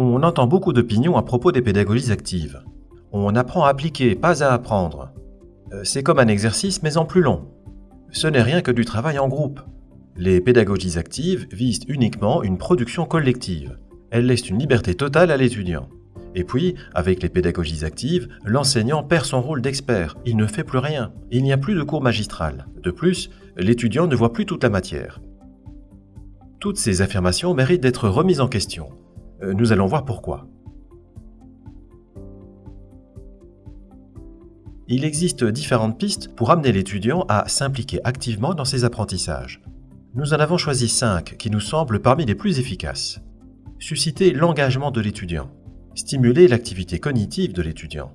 On entend beaucoup d'opinions à propos des pédagogies actives. On apprend à appliquer, pas à apprendre. Euh, c'est comme un exercice, mais en plus long. Ce n'est rien que du travail en groupe. Les pédagogies actives visent uniquement une production collective. Elles laissent une liberté totale à l'étudiant. Et puis, avec les pédagogies actives, l'enseignant perd son rôle d'expert. Il ne fait plus rien. Il n'y a plus de cours magistral. De plus, l'étudiant ne voit plus toute la matière. Toutes ces affirmations méritent d'être remises en question. Euh, nous allons voir pourquoi. Il existe différentes pistes pour amener l'étudiant à s'impliquer activement dans ses apprentissages. Nous en avons choisi cinq qui nous semblent parmi les plus efficaces. Susciter l'engagement de l'étudiant. Stimuler l'activité cognitive de l'étudiant.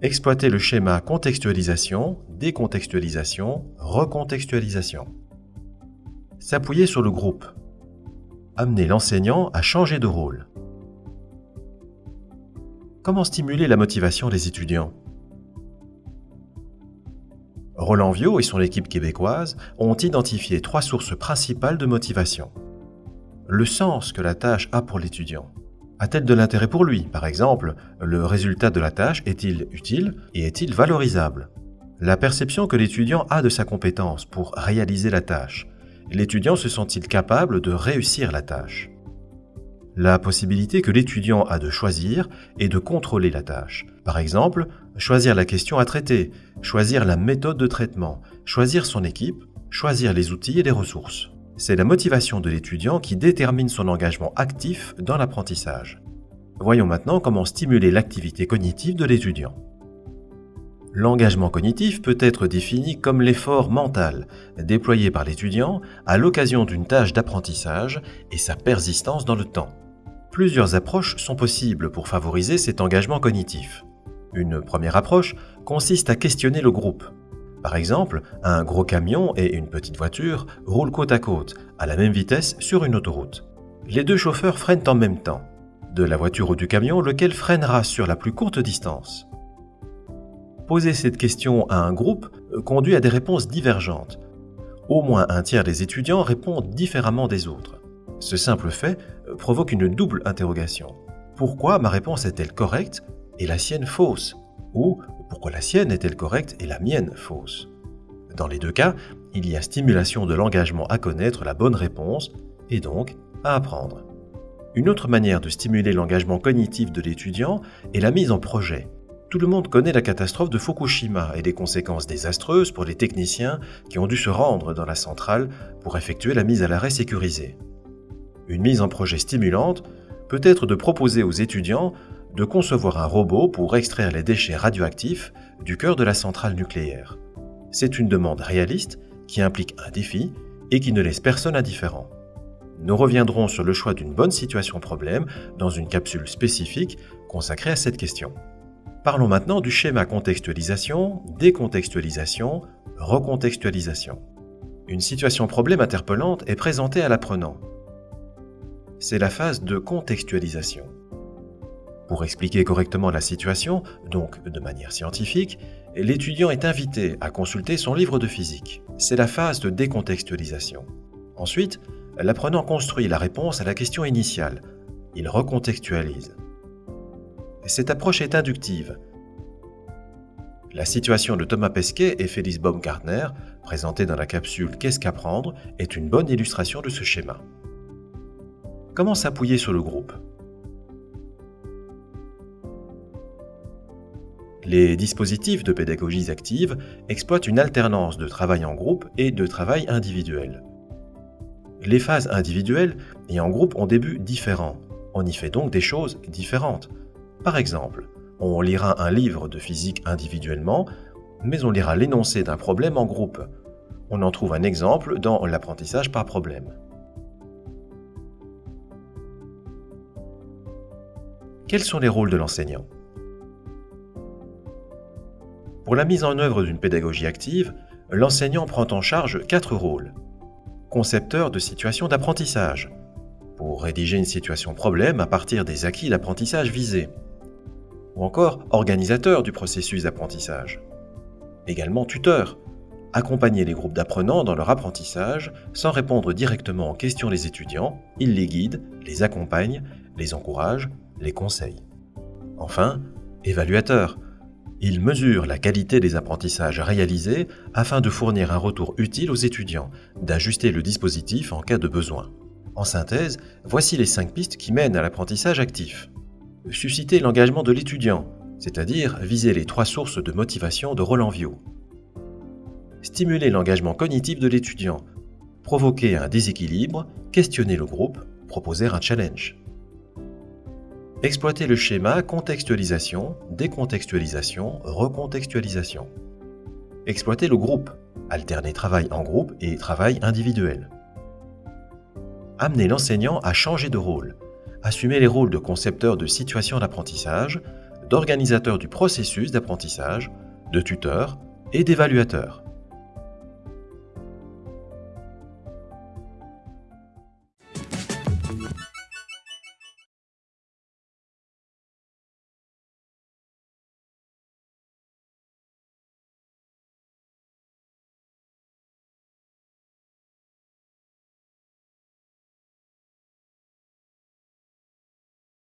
Exploiter le schéma contextualisation, décontextualisation, recontextualisation. S'appuyer sur le groupe amener l'enseignant à changer de rôle. Comment stimuler la motivation des étudiants? Roland Viau et son équipe québécoise ont identifié trois sources principales de motivation. Le sens que la tâche a pour l'étudiant. A-t-elle de l'intérêt pour lui? Par exemple, le résultat de la tâche est-il utile et est-il valorisable? La perception que l'étudiant a de sa compétence pour réaliser la tâche l'étudiant se sent-il capable de réussir la tâche? La possibilité que l'étudiant a de choisir et de contrôler la tâche. Par exemple, choisir la question à traiter, choisir la méthode de traitement, choisir son équipe, choisir les outils et les ressources. C'est la motivation de l'étudiant qui détermine son engagement actif dans l'apprentissage. Voyons maintenant comment stimuler l'activité cognitive de l'étudiant. L'engagement cognitif peut être défini comme l'effort mental déployé par l'étudiant à l'occasion d'une tâche d'apprentissage et sa persistance dans le temps. Plusieurs approches sont possibles pour favoriser cet engagement cognitif. Une première approche consiste à questionner le groupe. Par exemple, un gros camion et une petite voiture roulent côte à côte, à la même vitesse sur une autoroute. Les deux chauffeurs freinent en même temps. De la voiture ou du camion, lequel freinera sur la plus courte distance? Poser cette question à un groupe euh, conduit à des réponses divergentes. Au moins un tiers des étudiants répondent différemment des autres. Ce simple fait euh, provoque une double interrogation. Pourquoi ma réponse est-elle correcte et la sienne fausse? Ou pourquoi la sienne est-elle correcte et la mienne fausse? Dans les deux cas, il y a stimulation de l'engagement à connaître la bonne réponse et donc à apprendre. Une autre manière de stimuler l'engagement cognitif de l'étudiant est la mise en projet. Tout le monde connaît la catastrophe de Fukushima et les conséquences désastreuses pour les techniciens qui ont dû se rendre dans la centrale pour effectuer la mise à l'arrêt sécurisée. Une mise en projet stimulante peut être de proposer aux étudiants de concevoir un robot pour extraire les déchets radioactifs du cœur de la centrale nucléaire. C'est une demande réaliste qui implique un défi et qui ne laisse personne indifférent. Nous reviendrons sur le choix d'une bonne situation problème dans une capsule spécifique consacrée à cette question. Parlons maintenant du schéma contextualisation, décontextualisation, recontextualisation. Une situation problème interpellante est présentée à l'apprenant. C'est la phase de contextualisation. Pour expliquer correctement la situation, donc de manière scientifique, l'étudiant est invité à consulter son livre de physique. C'est la phase de décontextualisation. Ensuite, l'apprenant construit la réponse à la question initiale. Il recontextualise cette approche est inductive. La situation de Thomas Pesquet et Félix Baumgartner, présentée dans la capsule Qu'est-ce qu'apprendre, est une bonne illustration de ce schéma. Comment s'appuyer sur le groupe? Les dispositifs de pédagogie active exploitent une alternance de travail en groupe et de travail individuel. Les phases individuelles et en groupe ont des buts différents. On y fait donc des choses différentes. Par exemple, on lira un livre de physique individuellement, mais on lira l'énoncé d'un problème en groupe. On en trouve un exemple dans l'apprentissage par problème. Quels sont les rôles de l'enseignant? Pour la mise en œuvre d'une pédagogie active, l'enseignant prend en charge quatre rôles. Concepteur de situations d'apprentissage, pour rédiger une situation problème à partir des acquis d'apprentissage visés ou encore organisateur du processus d'apprentissage. Également tuteur, accompagner les groupes d'apprenants dans leur apprentissage sans répondre directement aux questions des étudiants, il les guide, les accompagne, les encourage, les conseille. Enfin, évaluateur. Il mesure la qualité des apprentissages réalisés afin de fournir un retour utile aux étudiants, d'ajuster le dispositif en cas de besoin. En synthèse, voici les cinq pistes qui mènent à l'apprentissage actif. Susciter l'engagement de l'étudiant, c'est-à-dire viser les trois sources de motivation de Roland Viau. Stimuler l'engagement cognitif de l'étudiant, provoquer un déséquilibre, questionner le groupe, proposer un challenge. Exploiter le schéma contextualisation, décontextualisation, recontextualisation. Exploiter le groupe, alterner travail en groupe et travail individuel amener l'enseignant à changer de rôle, assumer les rôles de concepteur de situation d'apprentissage, d'organisateur du processus d'apprentissage, de tuteur et d'évaluateur.